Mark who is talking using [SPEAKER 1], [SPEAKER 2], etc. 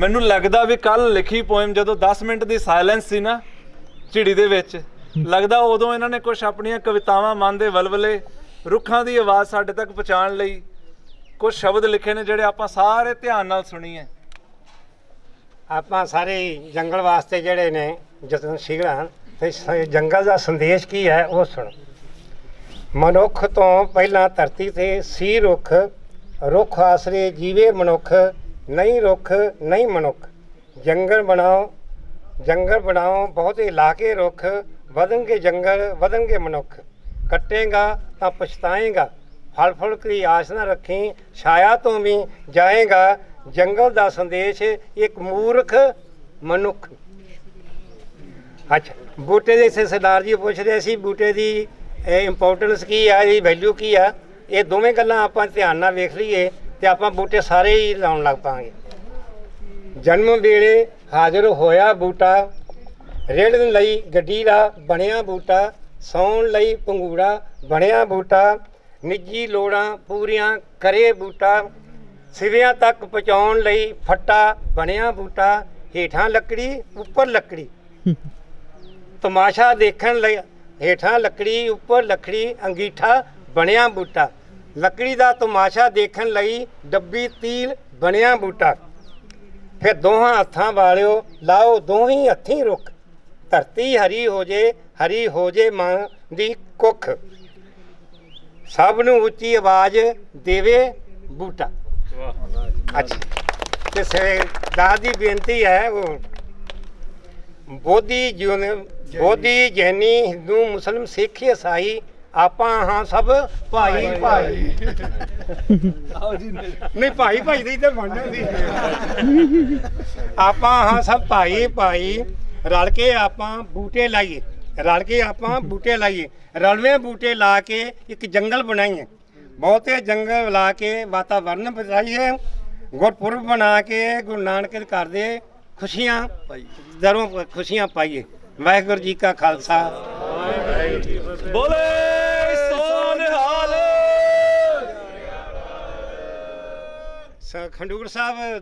[SPEAKER 1] ਮੈਨੂੰ ਲੱਗਦਾ ਵੀ ਕੱਲ ਲਿਖੀ ਪੋਇਮ ਜਦੋਂ 10 ਮਿੰਟ ਦੀ ਸਾਇਲੈਂਸ ਸੀ ਨਾ ਝਿੜੀ ਦੇ ਵਿੱਚ, ਲੱਗਦਾ ਉਦੋਂ ਇਹਨਾਂ ਨੇ ਕੁਝ ਆਪਣੀਆਂ ਕਵਿਤਾਵਾਂ ਮਨ ਦੇ ਵਲਵਲੇ ਰੁੱਖਾਂ ਦੀ ਆਵਾਜ਼ ਸਾਡੇ ਤੱਕ ਪਹੁੰਚਾਉਣ ਲਈ ਕੁਝ ਸ਼ਬਦ ਲਿਖੇ ਨੇ ਜਿਹੜੇ ਆਪਾਂ ਸਾਰੇ ਧਿਆਨ ਨਾਲ ਸੁਣੀਏ।
[SPEAKER 2] ਆਪਾਂ ਸਾਰੇ ਜੰਗਲ ਵਾਸਤੇ ਜਿਹੜੇ ਨੇ, ਜਤਨ ਸਿਗਰਾਂ ਤੇ ਜੰਗਲ ਦਾ ਸੰਦੇਸ਼ ਕੀ ਹੈ ਉਹ ਸੁਣੋ। ਮਨੁੱਖ ਤੋਂ ਪਹਿਲਾਂ ਧਰਤੀ ਤੇ ਸੀ ਰੁੱਖ ਰੁੱਖ ਆਸਰੇ ਜੀਵੇ ਮਨੁੱਖ ਨਹੀਂ ਰੁੱਖ, ਨਹੀਂ ਮਨੁੱਖ। ਜੰਗਲ ਬਣਾਓ ਜੰਗਲ ਬਣਾਓ, ਬਹੁਤੇ ਇਲਾਕੇ ਰੁੱਖ, ਵਧਣਗੇ ਜੰਗਲ, ਵਧਣਗੇ ਮਨੁੱਖ। ਕੱਟੇਗਾ ਤਾਂ ਪਛਤਾਏਗਾ। ਫਲ ਫੁਲ ਦੀ ਆਸ ਨਾ ਰੱਖੀ, ਛਾਇਆ ਤੋਂ ਵੀ ਜਾਏਗਾ। ਜੰਗਲ ਦਾ ਸੰਦੇਸ਼ ਇੱਕ ਮੂਰਖ ਮਨੁੱਖ। ਅੱਛਾ, ਬੂਟੇ ਦੇ ਇਸੇ ਸਰਦਾਰ ਜੀ ਪੁੱਛ ਰਹੇ ਸੀ, ਬੂਟੇ ਦੀ ਇੰਪੋਰਟੈਂਸ ਕੀ ਆ, ਇਹਦੀ ਵੈਲਿਊ ਕੀ ਆ? ਇਹ ਦੋਵੇਂ ਗੱਲਾਂ ਆਪਾਂ ਧਿਆਨ ਨਾਲ ਵੇਖ ਲਈਏ। ਤੇ ਆਪਾਂ ਬੂਟੇ ਸਾਰੇ ਹੀ ਲਾਉਣ ਲੱਗ ਪਾਂਗੇ। ਜਨਮ ਵੇਲੇ ਹਾਜ਼ਰ ਹੋਇਆ ਬੂਟਾ, ਰੇੜਨ ਲਈ ਗੱਡੀ ਦਾ ਬਣਿਆ ਬੂਟਾ, ਸੌਣ ਲਈ ਪੰਗੂੜਾ ਬਣਿਆ ਬੂਟਾ, ਨਿੱਜੀ ਲੋੜਾਂ ਪੂਰੀਆਂ ਕਰੇ ਬੂਟਾ, ਸਿਵਿਆਂ ਤੱਕ ਪਹੁੰਚਾਉਣ ਲਈ ਫੱਟਾ ਬਣਿਆ ਬੂਟਾ, ਹੇਠਾਂ ਲੱਕੜੀ, ਉੱਪਰ ਲੱਕੜੀ। ਤਮਾਸ਼ਾ ਦੇਖਣ ਲਈ ਹੇਠਾਂ ਲੱਕੜੀ, ਉੱਪਰ ਲੱਕੜੀ, ਅੰਗੀਠਾ ਬਣਿਆ ਬੂਟਾ। ਲੱਕੜੀ ਦਾ ਤਮਾਸ਼ਾ ਦੇਖਣ ਲਈ ਡੱਬੀ ਤੀਲ ਬਣਿਆ ਬੂਟਾ। ਫਿਰ ਦੋਹਾਂ ਹੱਥਾਂ ਵਾਲਿਓ ਲਾਓ ਦੋਹੀਂ ਹੱਥੀਂ ਰੁੱਖ। ਧਰਤੀ ਹਰੀ ਹੋ ਜੇ ਹਰੀ ਹੋ ਜੇ ਮਾਂ ਦੀ ਕੁੱਖ। ਸਭ ਨੂੰ ਉੱਚੀ ਆਵਾਜ਼ ਦੇਵੇ ਬੂਟਾ। ਅੱਛਾ। ਤੇ ਸਰਦਾਰ ਦੀ ਬੇਨਤੀ ਹੈ ਉਹ ਬੋਧੀ ਜੂਨ ਬੋਧੀ ਜੈਨੀ ਹਿੰਦੂ ਮੁਸਲਮ ਸਿੱਖ ਈਸਾਈ ਆਪਾਂ ਹਾਂ ਸਭ ਭਾਈ ਭਾਈ ਨਹੀਂ। ਭਾਈ ਭਾਈ ਦੀ ਤਾਂ ਬਣਨਾ ਸੀ ਆਪਾਂ ਹਾਂ ਸਭ ਭਾਈ ਭਾਈ। ਰਲ ਕੇ ਆਪਾਂ ਬੂਟੇ ਲਾਈਏ। ਰਲ ਕੇ ਆਪਾਂ ਬੂਟੇ ਲਾਈਏ। ਰਲਵੇਂ ਬੂਟੇ ਲਾ ਕੇ ਇੱਕ ਜੰਗਲ ਬਣਾਈਏ। ਬਹੁਤੇ ਜੰਗਲ ਲਾ ਕੇ ਵਾਤਾਵਰਨ ਬਚਾਈਏ। ਗੁਰਪੁਰਬ ਬਣਾ ਕੇ ਗੁਰੂ ਨਾਨਕ ਦੇ ਘਰ ਦੇ ਖੁਸ਼ੀਆਂ ਦਰੋਂ ਖੁਸ਼ੀਆਂ ਪਾਈਏ। ਵਾਹਿਗੁਰੂ ਜੀ ਕਾ ਖਾਲਸਾ।
[SPEAKER 1] ਬੋਲੇ ਸੋ ਨਿਹਾਲ
[SPEAKER 2] ਸ- ਖੰਡੂਰ ਸਾਹਿਬ